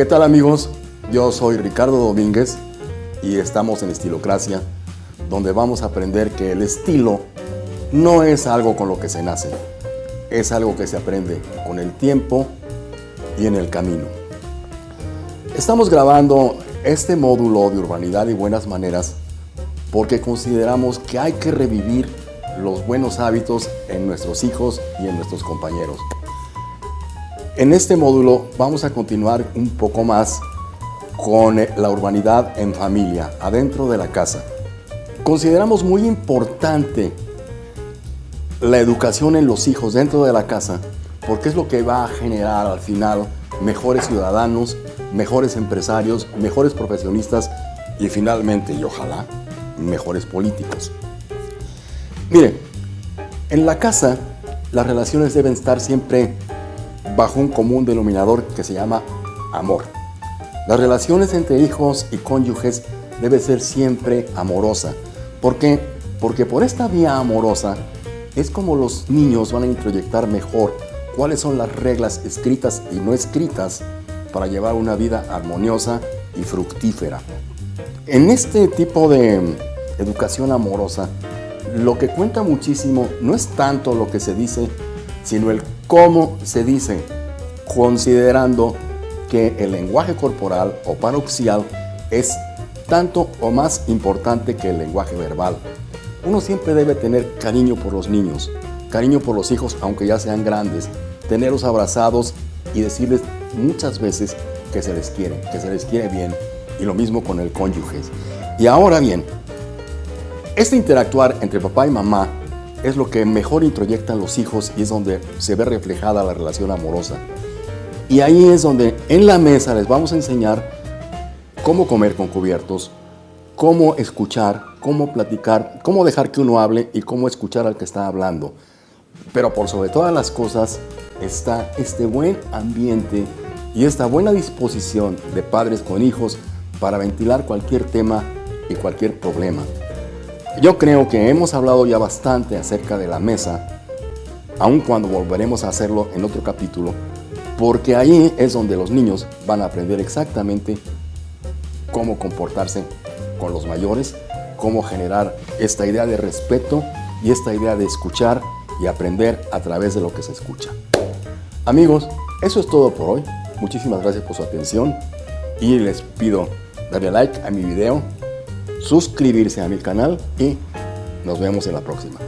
¿Qué tal amigos? Yo soy Ricardo Domínguez y estamos en Estilocracia, donde vamos a aprender que el estilo no es algo con lo que se nace, es algo que se aprende con el tiempo y en el camino. Estamos grabando este módulo de urbanidad y buenas maneras porque consideramos que hay que revivir los buenos hábitos en nuestros hijos y en nuestros compañeros. En este módulo vamos a continuar un poco más con la urbanidad en familia, adentro de la casa. Consideramos muy importante la educación en los hijos dentro de la casa porque es lo que va a generar al final mejores ciudadanos, mejores empresarios, mejores profesionistas y finalmente, y ojalá, mejores políticos. Mire, en la casa las relaciones deben estar siempre bajo un común denominador que se llama amor. Las relaciones entre hijos y cónyuges debe ser siempre amorosa. ¿Por qué? Porque por esta vía amorosa es como los niños van a introyectar mejor cuáles son las reglas escritas y no escritas para llevar una vida armoniosa y fructífera. En este tipo de educación amorosa, lo que cuenta muchísimo no es tanto lo que se dice, sino el cómo se dice, considerando que el lenguaje corporal o paroxial es tanto o más importante que el lenguaje verbal. Uno siempre debe tener cariño por los niños, cariño por los hijos aunque ya sean grandes, tenerlos abrazados y decirles muchas veces que se les quiere, que se les quiere bien y lo mismo con el cónyuge. Y ahora bien, este interactuar entre papá y mamá es lo que mejor introyectan los hijos y es donde se ve reflejada la relación amorosa. Y ahí es donde en la mesa les vamos a enseñar cómo comer con cubiertos, cómo escuchar, cómo platicar, cómo dejar que uno hable y cómo escuchar al que está hablando. Pero por sobre todas las cosas está este buen ambiente y esta buena disposición de padres con hijos para ventilar cualquier tema y cualquier problema. Yo creo que hemos hablado ya bastante acerca de la mesa, aun cuando volveremos a hacerlo en otro capítulo, porque ahí es donde los niños van a aprender exactamente cómo comportarse con los mayores, cómo generar esta idea de respeto y esta idea de escuchar y aprender a través de lo que se escucha. Amigos, eso es todo por hoy. Muchísimas gracias por su atención y les pido darle like a mi video, suscribirse a mi canal y nos vemos en la próxima.